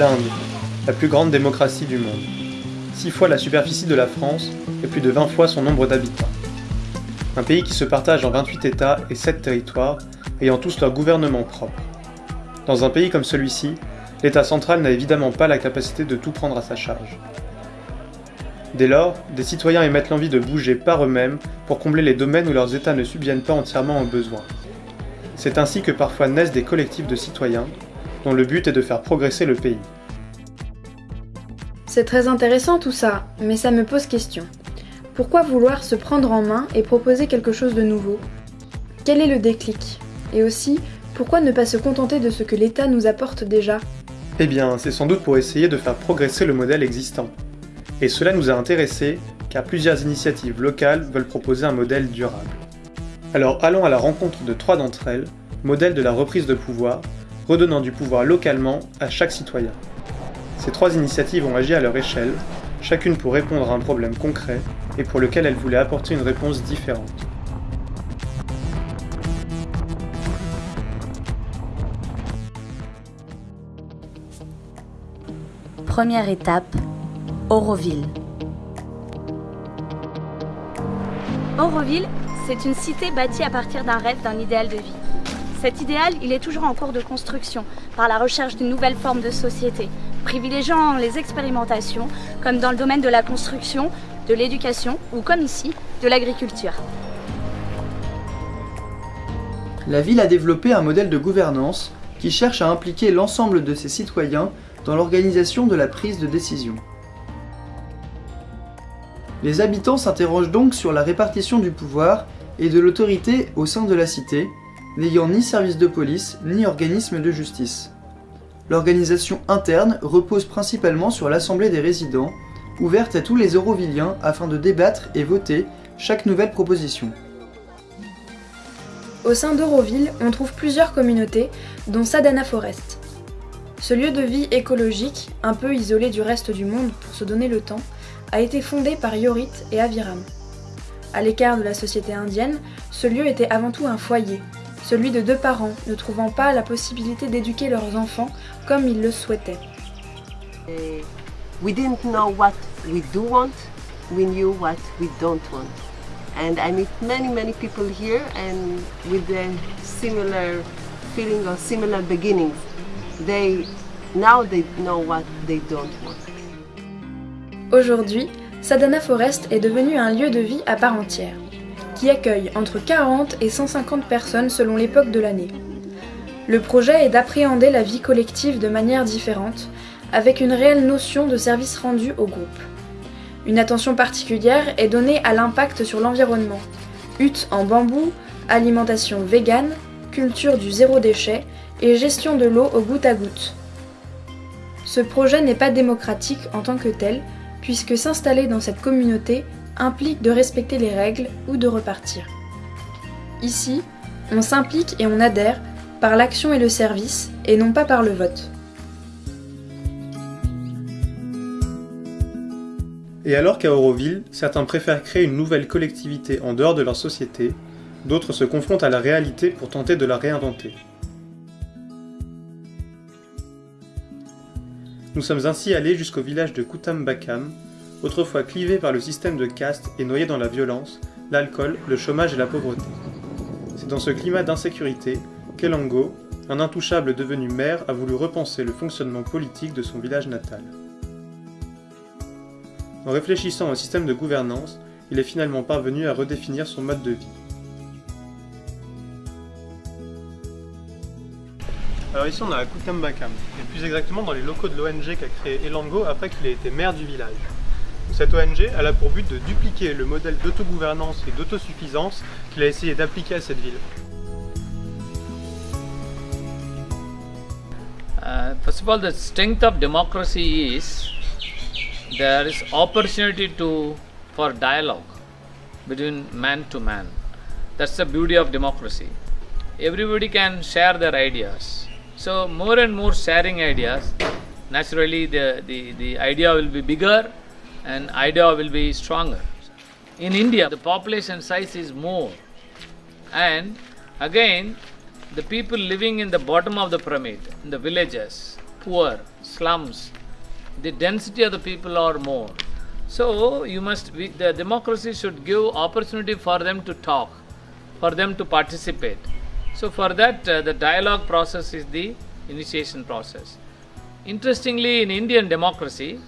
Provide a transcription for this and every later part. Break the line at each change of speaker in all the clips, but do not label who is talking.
L'Inde, la plus grande démocratie du monde. Six fois la superficie de la France et plus de 20 fois son nombre d'habitants. Un pays qui se partage en 28 États et 7 territoires, ayant tous leur gouvernement propre. Dans un pays comme celui-ci, l'État central n'a évidemment pas la capacité de tout prendre à sa charge. Dès lors, des citoyens émettent l'envie de bouger par eux-mêmes pour combler les domaines où leurs États ne subviennent pas entièrement aux besoins. C'est ainsi que parfois naissent des collectifs de citoyens, dont le but est de faire progresser le pays.
C'est très intéressant tout ça, mais ça me pose question. Pourquoi vouloir se prendre en main et proposer quelque chose de nouveau? Quel est le déclic? Et aussi, pourquoi ne pas se contenter de ce que l'État nous apporte déjà?
Eh bien, c'est sans doute pour essayer de faire progresser le modèle existant. Et cela nous a intéressés car plusieurs initiatives locales veulent proposer un modèle durable. Alors allons à la rencontre de trois d'entre elles, modèles de la reprise de pouvoir, redonnant du pouvoir localement à chaque citoyen. Ces trois initiatives ont agi à leur échelle, chacune pour répondre à un problème concret et pour lequel elles voulaient apporter une réponse différente.
Première étape, Auroville.
Auroville, c'est une cité bâtie à partir d'un rêve, d'un idéal de vie. Cet idéal, il est toujours en cours de construction par la recherche d'une nouvelle forme de société, privilégiant les expérimentations, comme dans le domaine de la construction, de l'éducation ou comme ici, de l'agriculture.
La ville a développé un modèle de gouvernance qui cherche à impliquer l'ensemble de ses citoyens dans l'organisation de la prise de décision. Les habitants s'interrogent donc sur la répartition du pouvoir et de l'autorité au sein de la cité, n'ayant ni service de police ni organisme de justice. L'organisation interne repose principalement sur l'Assemblée des résidents, ouverte à tous les Eurovilliens afin de débattre et voter chaque nouvelle proposition.
Au sein d'Euroville, on trouve plusieurs communautés, dont Sadana Forest. Ce lieu de vie écologique, un peu isolé du reste du monde pour se donner le temps, a été fondé par Yorit et Aviram. À l'écart de la société indienne, ce lieu était avant tout un foyer, celui de deux parents ne trouvant pas la possibilité d'éduquer leurs enfants comme ils le souhaitaient.
We didn't know what we do want, we knew what we don't want. And I meet many, many people here and with a similar feeling or similar beginnings. They, now they know what they don't want.
Aujourd'hui, Sadana Forest est devenu un lieu de vie à part entière, qui accueille entre 40 et 150 personnes selon l'époque de l'année. Le projet est d'appréhender la vie collective de manière différente, avec une réelle notion de service rendu au groupe. Une attention particulière est donnée à l'impact sur l'environnement. Huttes en bambou, alimentation végane, culture du zéro déchet et gestion de l'eau au goutte à goutte. Ce projet n'est pas démocratique en tant que tel, puisque s'installer dans cette communauté implique de respecter les règles ou de repartir. Ici, on s'implique et on adhère par l'action et le service, et non pas par le vote.
Et alors qu'à Auroville, certains préfèrent créer une nouvelle collectivité en dehors de leur société, d'autres se confrontent à la réalité pour tenter de la réinventer. Nous sommes ainsi allés jusqu'au village de Kutambakam, autrefois clivé par le système de caste et noyé dans la violence, l'alcool, le chômage et la pauvreté. C'est dans ce climat d'insécurité qu'Elango, un intouchable devenu maire, a voulu repenser le fonctionnement politique de son village natal. En réfléchissant au système de gouvernance, il est finalement parvenu à redéfinir son mode de vie. Alors ici on est à Kutambakam, et plus exactement dans les locaux de l'ONG qu'a créé Elango après qu'il ait été maire du village. Cette ONG a pour but de dupliquer le modèle d'autogouvernance et d'autosuffisance qu'il a essayé d'appliquer à cette ville.
Uh, first of all, the strength of democracy is there is opportunity to for dialogue between man to man. That's the beauty of democracy. Everybody can share their ideas. So more and more sharing ideas, naturally the, the, the idea will be bigger and idea will be stronger. In India, the population size is more. And again, the people living in the bottom of the pyramid, in the villages, poor, slums, the density of the people are more. So you must we, the democracy should give opportunity for them to talk, for them to participate. So for that uh, the dialogue process is the initiation process. Interestingly, in Indian democracy,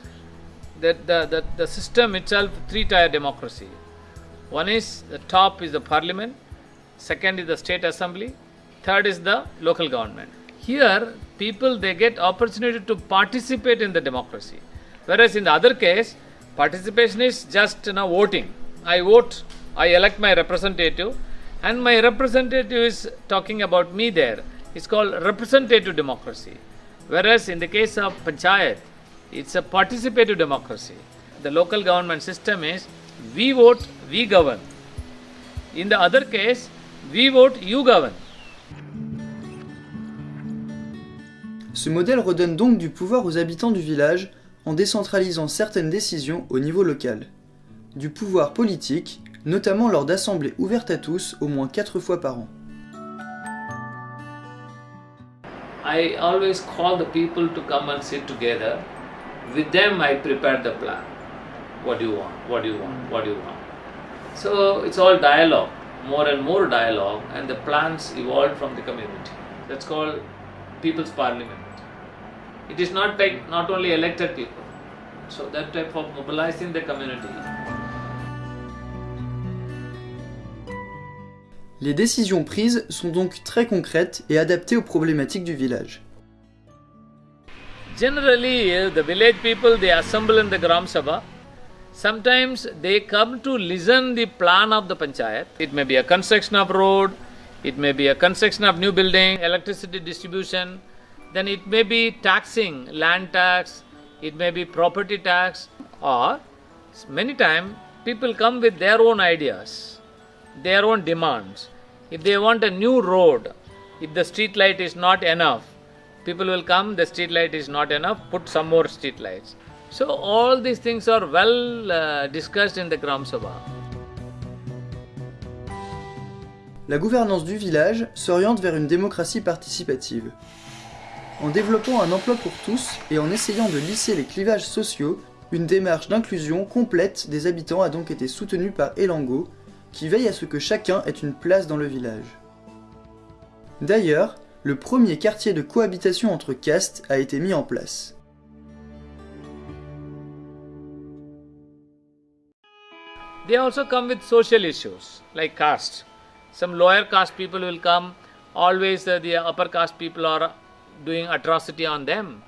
that the, the, the system itself three tier democracy. One is the top is the parliament, second is the state assembly, third is the local government. Here, people they get opportunity to participate in the democracy, whereas in the other case, participation is just you voting. I vote, I elect my representative, and my representative is talking about me there. It's called representative democracy. Whereas in the case of panchayat, it's a participative democracy. The local government system is we vote, we govern. In the other case, we vote, you govern.
Ce modèle redonne donc du pouvoir aux habitants du village en décentralisant certaines décisions au niveau local. Du pouvoir politique, notamment lors d'assemblées ouvertes à tous au moins 4 fois par an.
I always call the people to come and sit together. With them, I prepare the plan. What do you want? What do you want? What do you want? So it's all dialogue, more and more dialogue, and the plans evolved from the community. That's called People's Parliament. It is not like not only elected people. So that type of mobilizing the community.
Les décisions prises sont donc très concrètes et adaptées aux problématiques du village.
Generally, uh, the village people they assemble in the Gram Sabha. Sometimes they come to listen the plan of the panchayat. It may be a construction of road, it may be a construction of new building, electricity distribution. Then it may be taxing, land tax, it may be property tax, or many times people come with their own ideas, their own demands. If they want a new road, if the street light is not enough, people will come, the street light is not enough, put some more street lights. So all these things are well uh, discussed in the Gram Sabha.
La gouvernance du village s'oriente vers une démocratie participative. En développant un emploi pour tous et en essayant de lisser les clivages sociaux, une démarche d'inclusion complète des habitants a donc été soutenue par Elango, qui veille à ce que chacun ait une place dans le village. D'ailleurs, le premier quartier de cohabitation entre castes a été mis en place.
They also come with social issues like caste. Some lower caste people will come, always uh, the upper caste people are doing atrocity on them.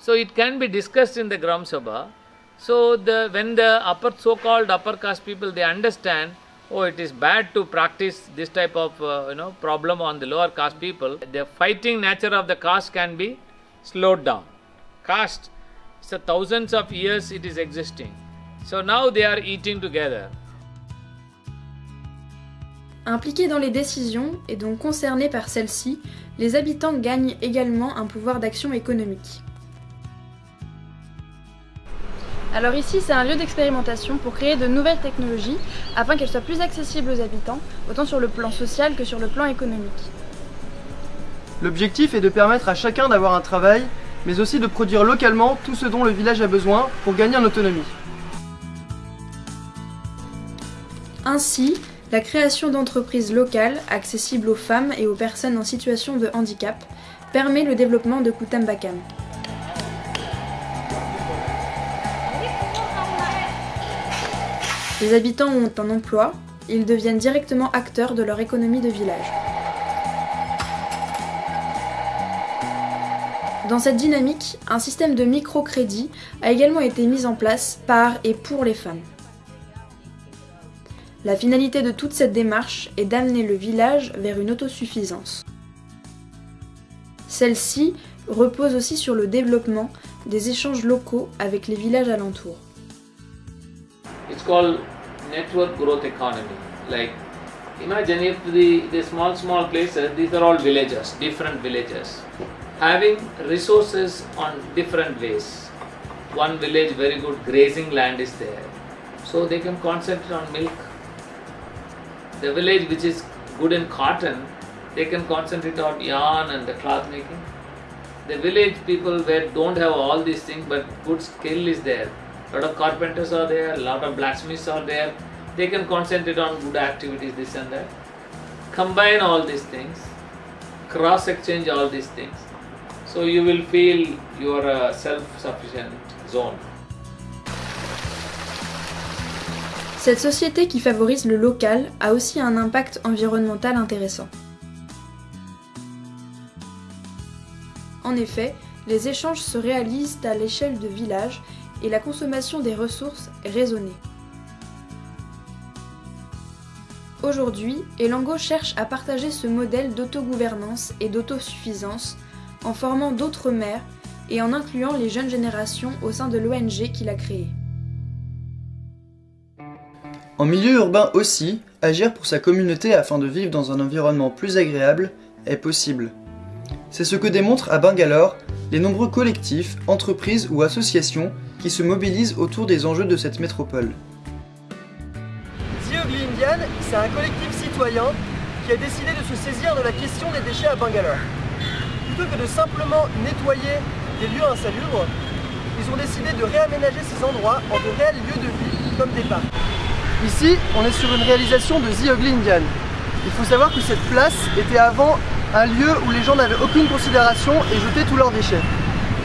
So it can be discussed in the Gram Sabha. So the when the upper so-called upper caste people they understand, oh it is bad to practice this type of uh, you know problem on the lower caste people. The fighting nature of the caste can be slowed down. Caste, so thousands of years it is existing. So now they are eating together.
Impliqués dans les décisions et donc concernés par celles-ci, les habitants gagnent également un pouvoir d'action économique. Alors ici, c'est un lieu d'expérimentation pour créer de nouvelles technologies afin qu'elles soient plus accessibles aux habitants, autant sur le plan social que sur le plan économique.
L'objectif est de permettre à chacun d'avoir un travail, mais aussi de produire localement tout ce dont le village a besoin pour gagner en autonomie.
Ainsi, la création d'entreprises locales accessibles aux femmes et aux personnes en situation de handicap permet le développement de Kutambakam. Les habitants ont un emploi, ils deviennent directement acteurs de leur économie de village. Dans cette dynamique, un système de microcrédit a également été mis en place par et pour les femmes. La finalité de toute cette démarche est d'amener le village vers une autosuffisance. Celle-ci repose aussi sur le développement des échanges locaux avec les villages alentours.
It's called network growth economy. Like imagine if the, the small small places, these are all villages, different villages, having resources on different ways. One village very good grazing land is there, so they can concentrate on milk. The village which is good in cotton, they can concentrate on yarn and the cloth making. The village people where don't have all these things but good skill is there. Lot of carpenters are there, lot of blacksmiths are there. They can concentrate on good activities, this and that. Combine all these things, cross exchange all these things. So you will feel you are a self-sufficient zone.
Cette société qui favorise le local a aussi un impact environnemental intéressant. En effet, les échanges se réalisent à l'échelle de villages et la consommation des ressources raisonnée. Aujourd'hui, Elango cherche à partager ce modèle d'autogouvernance et d'autosuffisance en formant d'autres maires et en incluant les jeunes générations au sein de l'ONG qu'il a créée.
En milieu urbain aussi, agir pour sa communauté afin de vivre dans un environnement plus agréable est possible. C'est ce que démontrent à Bangalore les nombreux collectifs, entreprises ou associations qui se mobilisent autour des enjeux de cette métropole.
The Ugly Indian, c'est un collectif citoyen qui a décidé de se saisir de la question des déchets à Bangalore. Plutôt que de simplement nettoyer des lieux insalubres, ils ont décidé de réaménager ces endroits en de réels lieux de vie comme des parcs. Ici, on est sur une réalisation de The Ugly Indian. Il faut savoir que cette place était avant un lieu où les gens n'avaient aucune considération et jetaient tous leurs déchets.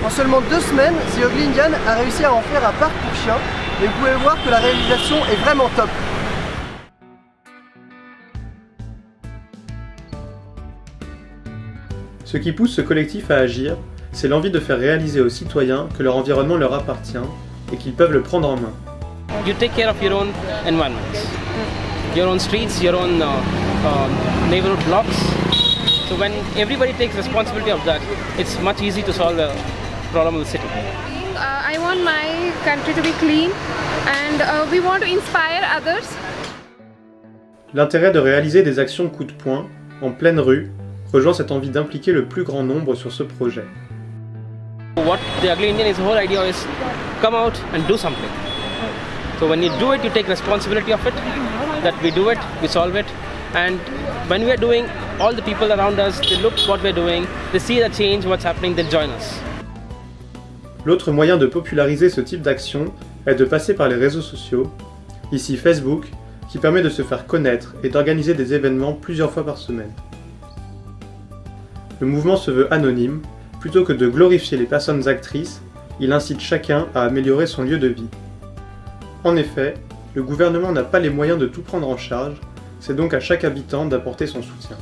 En seulement deux semaines, The Ugly Indian a réussi à en faire un parc pour chiens et vous pouvez voir que la réalisation est vraiment top.
Ce qui pousse ce collectif à agir, c'est l'envie de faire réaliser aux citoyens que leur environnement leur appartient et qu'ils peuvent le prendre en main.
you take care of your own environment, your own streets, your own uh, uh, neighborhood blocks. So when everybody takes responsibility of that, it's much easy to solve the problem of the city.
Uh, I want my country to be clean and uh, we want to inspire others.
L'intérêt de réaliser des actions coup de poing, en pleine rue, rejoint cette envie d'impliquer le plus grand nombre sur ce projet.
What the ugly Indian is, the whole idea is come out and do something. So when you do it, you take responsibility of it, that we do it, we solve it. And when we are doing, all the people around us, they look what we're doing, they see the change, what's happening, they'll join us.
L'autre moyen de populariser ce type d'action est de passer par les réseaux sociaux, ici Facebook, qui permet de se faire connaître et d'organiser des événements plusieurs fois par semaine. Le mouvement se veut anonyme, plutôt que de glorifier les personnes actrices, il incite chacun à améliorer son lieu de vie. En effet, le gouvernement n'a pas les moyens de tout prendre en charge, c'est donc à chaque habitant d'apporter son soutien.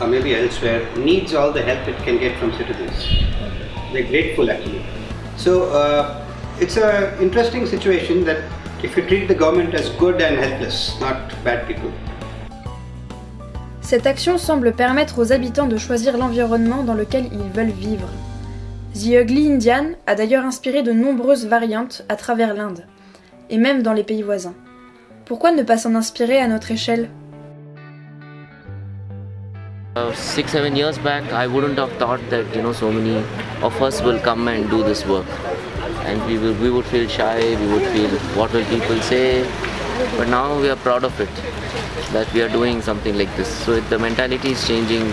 Or maybe elsewhere, needs all the help it can get from citizens. They're grateful actually. So uh, it's an interesting situation that if you treat the government as good and helpless, not bad people.
Cette action semble permettre aux habitants de choisir l'environnement dans lequel ils veulent vivre. The Ugly Indian a d'ailleurs inspiré de nombreuses variantes à travers l'Inde, et même dans les pays voisins. Pourquoi ne pas s'en inspirer à notre échelle?
Six seven years back i wouldn't have thought that you know so many of us will come and do this work. And we will we would feel shy we would feel what will people say? But now we are proud of it that we are doing something like this. So it, the mentality is changing